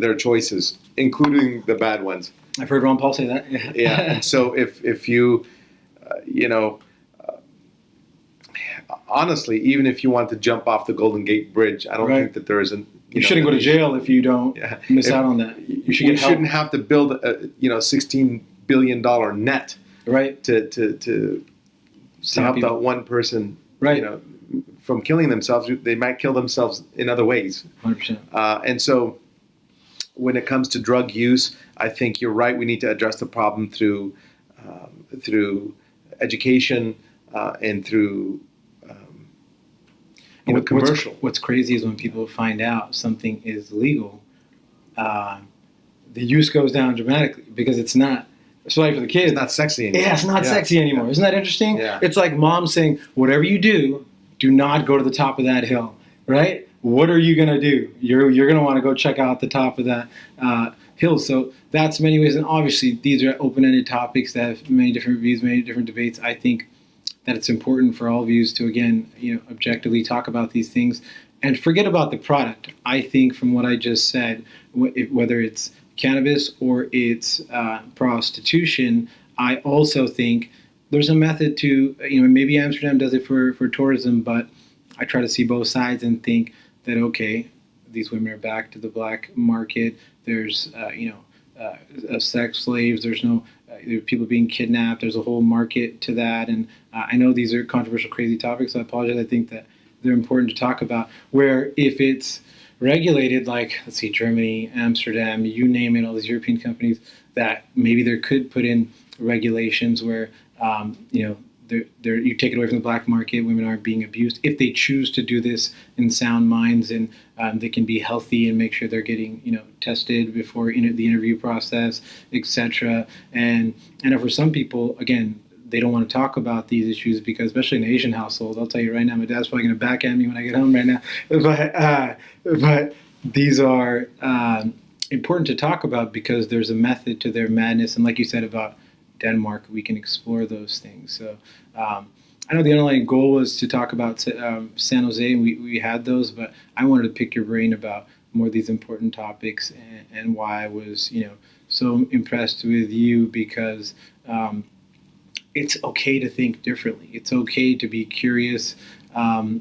their choices, including the bad ones. I've heard Ron Paul say that. Yeah. yeah. And so if if you, uh, you know, uh, honestly, even if you want to jump off the Golden Gate Bridge, I don't right. think that there is an. You, you know, shouldn't go to jail if you don't yeah. miss if, out on that. You, should you shouldn't have to build a you know sixteen billion dollar net right to to to, to help people. that one person right you know from killing themselves they might kill themselves in other ways 100% uh, and so when it comes to drug use, I think you're right. We need to address the problem through um, through education uh, and through um, you know, commercial. What's, what's, crazy is when people find out something is legal, uh, the use goes down dramatically because it's not. Especially for the kids, it's not sexy anymore. Yeah, it's not yeah. sexy anymore. Isn't that interesting? Yeah. It's like mom saying, "Whatever you do, do not go to the top of that hill." Right? What are you going to do? You're, you're going to want to go check out the top of that uh, hill. So that's many ways. And obviously, these are open ended topics that have many different views, many different debates. I think that it's important for all views to, again, you know, objectively talk about these things and forget about the product. I think from what I just said, whether it's cannabis or it's uh, prostitution, I also think there's a method to, you know, maybe Amsterdam does it for, for tourism, but I try to see both sides and think that okay, these women are back to the black market. There's uh, you know uh, sex slaves. There's no uh, there people being kidnapped. There's a whole market to that, and uh, I know these are controversial, crazy topics. So I apologize. I think that they're important to talk about. Where if it's regulated, like let's see, Germany, Amsterdam, you name it, all these European companies, that maybe there could put in regulations where um, you know they're, they're, you take it away from the black market. Women aren't being abused if they choose to do this in sound minds, and um, they can be healthy and make sure they're getting you know tested before the interview process, etc. And and for some people, again, they don't want to talk about these issues because, especially in an Asian household, I'll tell you right now, my dad's probably going to back at me when I get home right now. But uh, but these are um, important to talk about because there's a method to their madness, and like you said about Denmark, we can explore those things. So um, I know the underlying goal was to talk about um, San Jose, and we, we had those, but I wanted to pick your brain about more of these important topics and, and why I was, you know, so impressed with you because um, it's okay to think differently. It's okay to be curious um,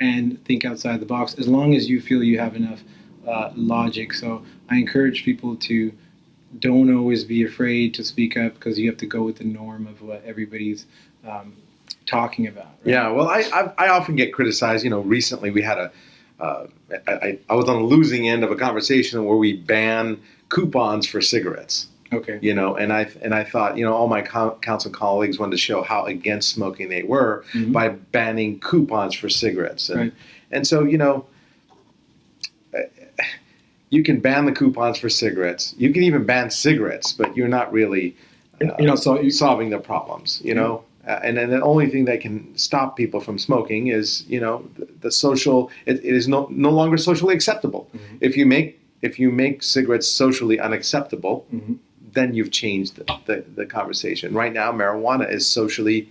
and think outside the box as long as you feel you have enough uh, logic. So I encourage people to don't always be afraid to speak up because you have to go with the norm of what everybody's um, talking about. Right? Yeah, well, I, I, I often get criticized. You know, recently we had a uh, I, I was on the losing end of a conversation where we ban coupons for cigarettes. Okay. You know, and I and I thought, you know, all my council colleagues wanted to show how against smoking they were mm-hmm. by banning coupons for cigarettes, and right. and so you know, you can ban the coupons for cigarettes. You can even ban cigarettes, but you're not really uh, you know, so you, solving the problems. You know, uh, and then the only thing that can stop people from smoking is you know the, the social. It, it is no no longer socially acceptable. Mhm. If you make if you make cigarettes socially unacceptable, Mhm. then you've changed the, the, the conversation. Right now, marijuana is socially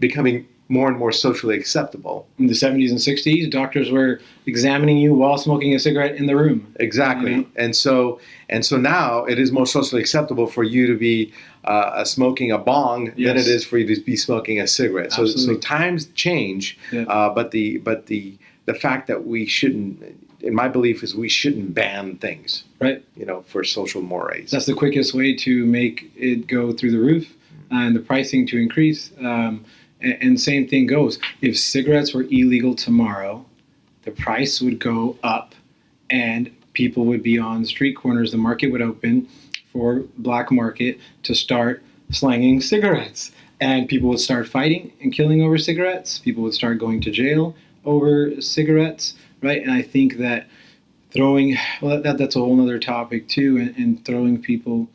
becoming more and more socially acceptable. in the 70s and 60s, doctors were examining you while smoking a cigarette in the room. Exactly, Mhm. and so and so now it is more socially acceptable for you to be uh, smoking a bong than it is for you to be smoking a cigarette. So, so times change, Yeah. uh, but the but the the fact that we shouldn't, in my belief, is we shouldn't ban things, Right. You know, for social mores. That's the quickest way to make it go through the roof and the pricing to increase. Um, and, and same thing goes. If cigarettes were illegal tomorrow, the price would go up and people would be on street corners. The market would open for black market to start slanging cigarettes. And people would start fighting and killing over cigarettes. People would start going to jail over cigarettes, right? And I think that throwing well that, that's a whole other topic too and, and throwing people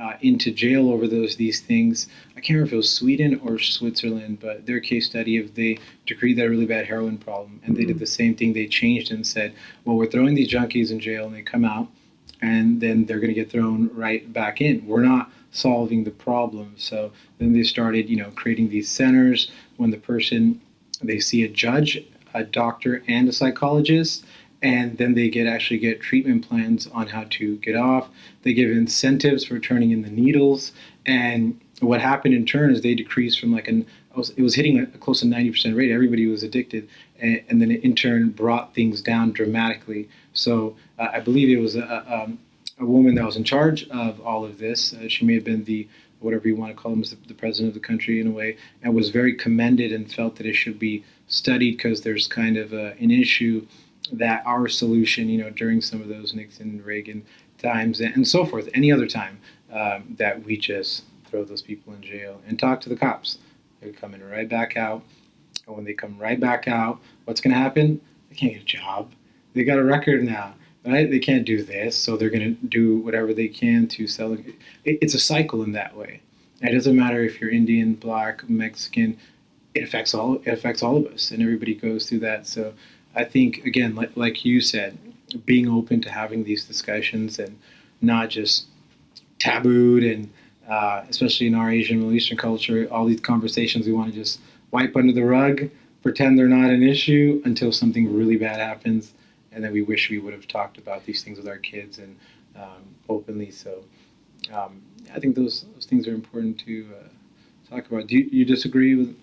uh, into jail over those these things. I can't remember if it was sweden or switzerland but their case study of they decreed that really bad heroin problem and they did the same thing. They changed and said well we're throwing these junkies in jail and they come out and then they're going to get thrown right back in. We're not solving the problem. So then they started you know creating these centers. When the person they see a judge a doctor and a psychologist and then they get actually get treatment plans on how to get off. They give incentives for turning in the needles, and what happened in turn is they decreased from like an it was hitting a close to ninety percent rate. Everybody was addicted, and, and then it in turn brought things down dramatically. So uh, I believe it was a, um, a woman that was in charge of all of this. Uh, she may have been the whatever you want to call him, the, the president of the country in a way, and was very commended and felt that it should be studied because there's kind of a, an issue that our solution, you know, during some of those Nixon, Reagan times, and so forth, any other time, um, that we just throw those people in jail and talk to the cops. They're coming right back out. And when they come right back out, what's going to happen? They can't get a job. They got a record now, right? They can't do this, so they're going to do whatever they can to sell it. It's a cycle in that way. It doesn't matter if you're Indian, Black, Mexican. It affects all. It affects all of us, and everybody goes through that. So I think again, like, like you said, being open to having these discussions and not just tabooed and uh, especially in our Asian Middle Eastern culture, all these conversations we want to just wipe under the rug, pretend they're not an issue until something really bad happens, and then we wish we would have talked about these things with our kids and um, openly. So um, I think those those things are important to uh, talk about. Do you, you disagree with?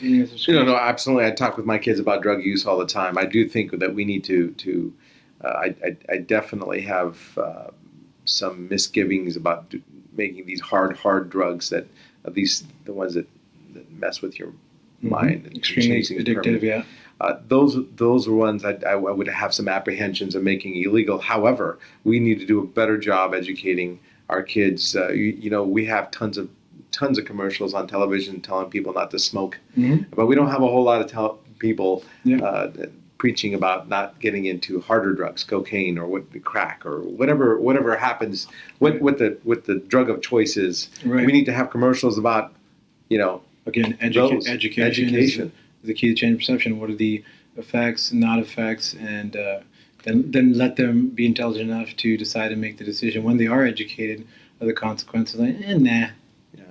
You know, no, absolutely. I talk with my kids about drug use all the time. I do think that we need to to. Uh, I, I I definitely have uh, some misgivings about do, making these hard hard drugs that at least the ones that, that mess with your Mhm. mind and extremely addictive. Yeah. Uh, those those are ones I, I, I would have some apprehensions of making illegal. However, we need to do a better job educating our kids. Uh, you, you know, we have tons of tons of commercials on television telling people not to smoke, Mhm. but we don't have a whole lot of tel- people Yeah. uh, preaching about not getting into harder drugs, cocaine or what crack or whatever whatever happens. What what the what the drug of choice is. Right. We need to have commercials about, you know, Again, educa- those. education, education. Is, is the key to change perception. What are the effects, not effects, and uh, then then let them be intelligent enough to decide and make the decision when they are educated of the consequences. Like, eh, nah.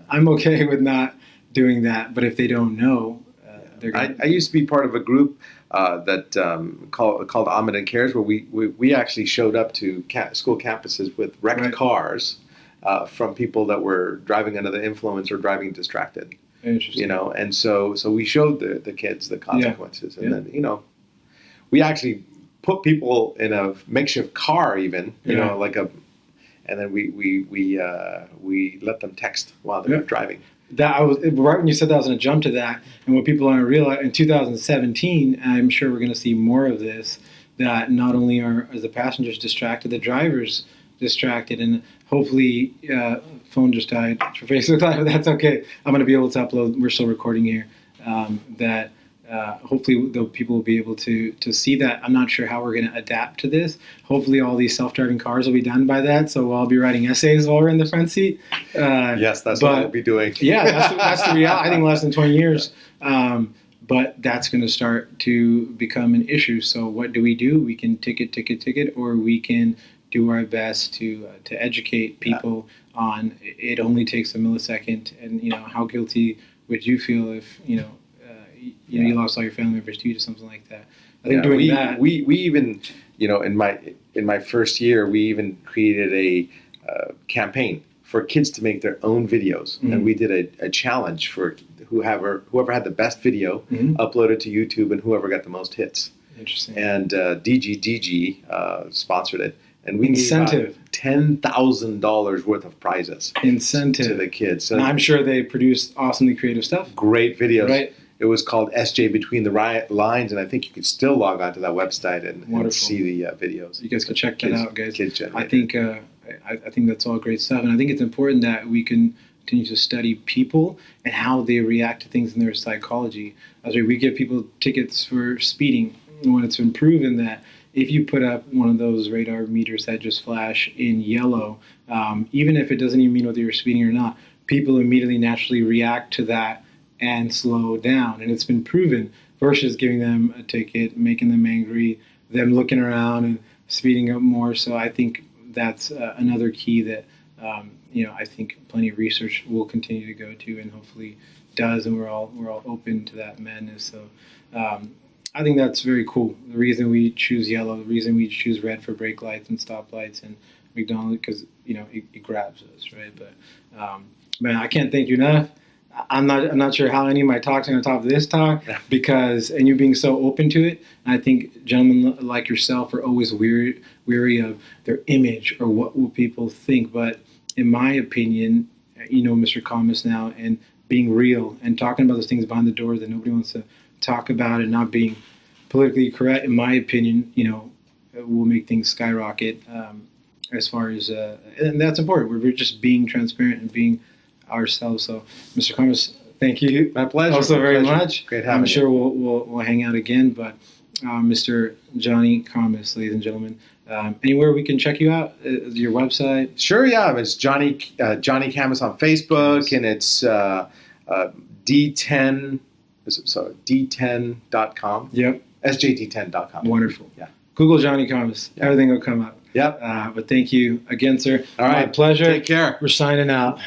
I'm okay with not doing that. But if they don't know, uh, they're I, gonna, I used to be part of a group uh, that um, called called Ahmed and Cares, where we, we, we actually showed up to ca- school campuses with wrecked Right. cars uh, from people that were driving under the influence or driving distracted. interesting. You know, and so so we showed the, the kids the consequences, and Yeah. then you know, we actually put people in a makeshift car, even you Yeah. know, like a, and then we we we uh, we let them text while they Yeah. were driving. that I was right when you said that I was going to jump to that, and what people aren't realize in 2017, I'm sure we're going to see more of this. That not only are, are the passengers distracted, the drivers distracted, and hopefully, uh, phone just died for Facebook Live, but that's okay. I'm going to be able to upload. We're still recording here. Um, that uh, hopefully the people will be able to to see that. I'm not sure how we're going to adapt to this. Hopefully, all these self-driving cars will be done by that, so I'll be writing essays while we're in the front seat. Uh, Yes, that's but- what we'll be doing. yeah, that's the, that's the reality. I think less than 20 years. Um, but that's going to start to become an issue. So what do we do? We can ticket, ticket, ticket, or we can do our best to uh, to educate people on it only takes a millisecond, and you know how guilty would you feel if you know you, you know you lost all your family members due to something like that. I think Yeah, doing we, that. we we even you know in my in my first year we even created a uh, campaign for kids to make their own videos Mhm. and we did a, a challenge for whoever whoever had the best video Mhm. uploaded to YouTube and whoever got the most hits Interesting. and uh, DGDG uh, sponsored it and we Incentive. ten thousand dollars worth of prizes incentive to the kids so and I'm sure they produce awesomely creative stuff. great videos Right. It was called SJ Between the Riot Lines, and I think you can still log on to that website and, and see the uh, videos. You guys can check that out, guys. Kids I think uh, I, I think that's all great stuff, and I think it's important that we can continue to study people and how they react to things in their psychology. As we, we give people tickets for speeding, when it's been proven that if you put up one of those radar meters that just flash in yellow, um, even if it doesn't even mean whether you're speeding or not, people immediately naturally react to that and slow down, and it's been proven. Versus giving them a ticket, making them angry, them looking around and speeding up more. So I think that's uh, another key that um, you know I think plenty of research will continue to go to, and hopefully does, and we're all we're all open to that madness. So um, I think that's very cool. The reason we choose yellow, the reason we choose red for brake lights and stop lights and McDonald's because you know it, it grabs us, right? But um, man, I can't thank you enough. I'm not. I'm not sure how any of my talks are on top of this talk because, and you being so open to it. I think gentlemen like yourself are always weary, weary of their image or what will people think. But in my opinion, you know, Mr. Khamis now, and being real and talking about those things behind the door that nobody wants to talk about, and not being politically correct, in my opinion, you know, will make things skyrocket. Um, as far as, uh, and that's important. We're just being transparent and being ourselves. So, Mr. Khamis, thank you my pleasure. also my very pleasure. much. Great having I'm you. sure we'll, we'll, we'll hang out again. But uh, Mr. Johnny Khamis, ladies and gentlemen, um, anywhere we can check you out, uh, your website. Sure, yeah. It's Johnny uh, Johnny Khamis on Facebook, Yes. and it's uh, uh, D10. is Sorry, D10.com. Yep, SJD10.com. wonderful. Yeah. Google Johnny Khamis. Everything will come up. Yep. Uh, but thank you again, sir. All My right. pleasure. Take care. We're signing out.